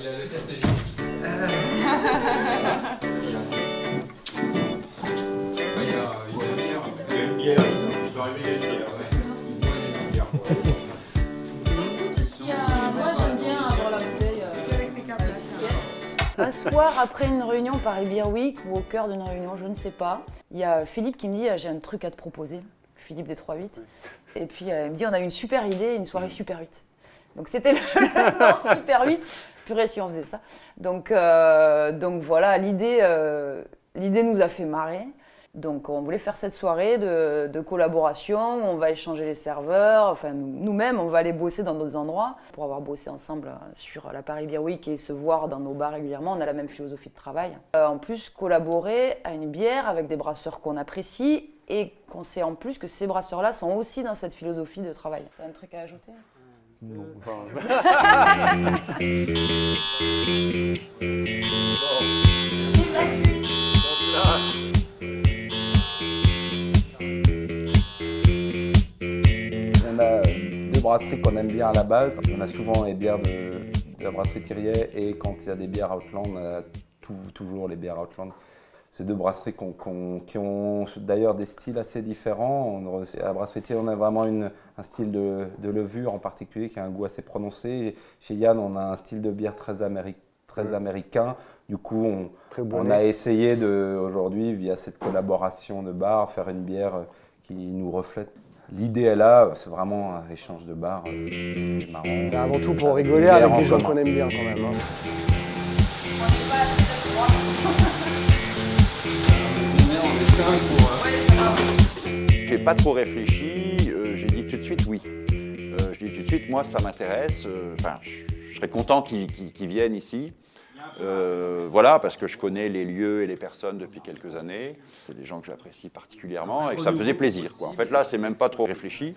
il a le test génétique. Ah, il a une bière. Il a une bière. Ils sont arrivés, il y a une bière. Y moi j'aime bien avoir la bouteille euh. Un soir, après une réunion Paris Beer Week ou au cœur d'une réunion, je ne sais pas, il y a Philippe qui me dit ah, J'ai un truc à te proposer. Philippe des 3-8. Et puis euh, il me dit On a une super idée, une soirée Super 8. Donc c'était le, Super 8. Si on faisait ça. Donc, euh, donc voilà, l'idée euh, nous a fait marrer. Donc on voulait faire cette soirée de, de collaboration, on va échanger les serveurs, enfin nous- nous-mêmes on va aller bosser dans d'autres endroits. Pour avoir bossé ensemble euh, sur la Paris Beer Week et se voir dans nos bars régulièrement, on a la même philosophie de travail. Euh, en plus collaborer à une bière avec des brasseurs qu'on apprécie et qu'on sait en plus que ces brasseurs-là sont aussi dans cette philosophie de travail. T'as un truc à ajouter? Non, enfin, On a deux brasseries qu'on aime bien à la base. On a souvent les bières de, de la brasserie Thiriet et quand il y a des bières Outland, on a tout- toujours les bières Outland. Ces deux brasseries qui ont d'ailleurs des styles assez différents. On- à la brasserie Thiriet, on a vraiment une- un style de, de levure en particulier qui a un goût assez prononcé. Chez Yann, on a un style de bière très, améri- très américain. Du coup, on, Très on bourré. a essayé de, aujourd'hui, via cette collaboration de bars, faire une bière qui nous reflète. L'idée est là, c'est vraiment un échange de bars. C'est marrant. C'est avant tout pour rigoler avec des gens qu'on aime bien quand même. hein. J'ai pas trop réfléchi, euh, j'ai dit tout de suite oui. Euh, je dis tout de suite, moi ça m'intéresse, euh, enfin je serais content qu'ils viennent ici. Euh, voilà, parce que je connais les lieux et les personnes depuis quelques années. C'est des gens que j'apprécie particulièrement et que ça me faisait plaisir. En fait, là, c'est même pas trop réfléchi.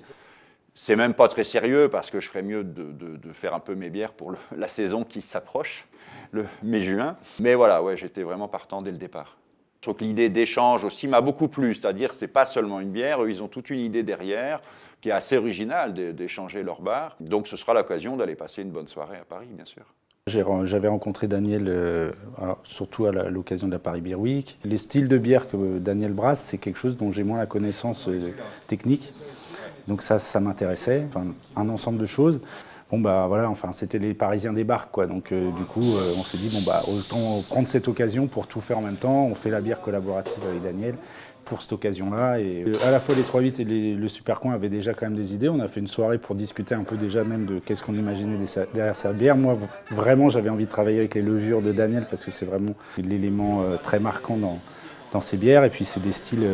C'est même pas très sérieux parce que je ferais mieux de, faire un peu mes bières pour la saison qui s'approche, le mai-juin. Mais voilà, ouais, j'étais vraiment partant dès le départ. Je trouve que l'idée d'échange aussi m'a beaucoup plu, c'est-à-dire c'est pas seulement une bière, eux, ils ont toute une idée derrière qui est assez originale d'é- d'échanger leur bar. Donc ce sera l'occasion d'aller passer une bonne soirée à Paris, bien sûr. J'avais rencontré Daniel, euh, surtout à l'occasion de la Paris Beer Week. Les styles de bière que Daniel brasse, c'est quelque chose dont j'ai moins la connaissance euh, technique. Donc ça, ça m'intéressait, enfin, un ensemble de choses. Bon bah voilà, enfin c'était les Parisiens des bars quoi. Donc euh, du coup, euh, on s'est dit bon bah autant prendre cette occasion pour tout faire en même temps. On fait la bière collaborative avec Daniel pour cette occasion-là. Et euh, à la fois les 3-8 et le Super Coin avaient déjà quand même des idées. On a fait une soirée pour discuter un peu déjà même de qu'est-ce qu'on imaginait derrière sa bière. Moi, vraiment, j'avais envie de travailler avec les levures de Daniel parce que c'est vraiment l'élément très marquant dans, dans ces bières. Et puis, c'est des styles,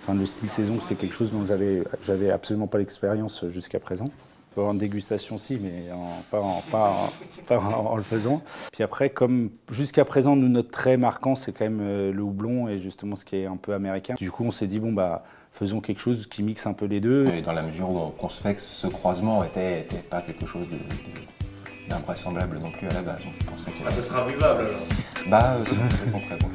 enfin, le style saison, c'est quelque chose dont j'avais absolument pas l'expérience jusqu'à présent. En dégustation, si, mais en- pas, en, pas en- pas en- en le faisant. Puis après, comme jusqu'à présent, nous, notre trait marquant, c'est quand même euh, le houblon et justement ce qui est un peu américain. Du coup, on s'est dit, bon, bah, faisons quelque chose qui mixe un peu les deux. Et dans la mesure où on conçoit que ce croisement était, était pas quelque chose de, de- d'invraisemblable non plus à la base. On pensait qu'il y Ah, ça sera buvable alors. Bah, euh, c'est c'est son très bon.